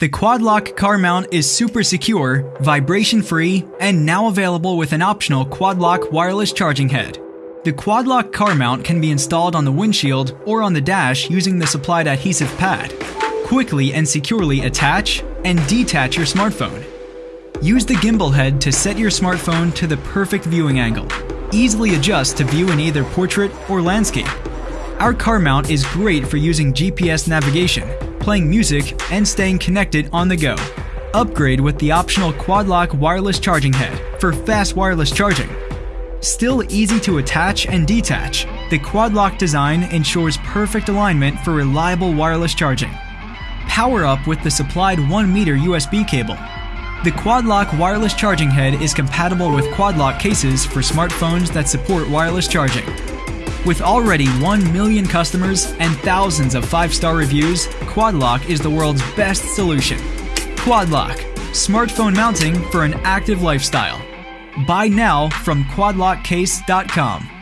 The Quadlock car mount is super secure, vibration free, and now available with an optional Quadlock wireless charging head. The Quadlock car mount can be installed on the windshield or on the dash using the supplied adhesive pad. Quickly and securely attach and detach your smartphone. Use the gimbal head to set your smartphone to the perfect viewing angle. Easily adjust to view in either portrait or landscape. Our car mount is great for using GPS navigation, playing music, and staying connected on the go. Upgrade with the optional Quadlock wireless charging head for fast wireless charging. Still easy to attach and detach, the Quadlock design ensures perfect alignment for reliable wireless charging. Power up with the supplied 1 meter USB cable. The Quadlock wireless charging head is compatible with Quadlock cases for smartphones that support wireless charging. With already 1 million customers and thousands of 5-star reviews, Quadlock is the world's best solution. Quadlock, smartphone mounting for an active lifestyle. Buy now from quadlockcase.com.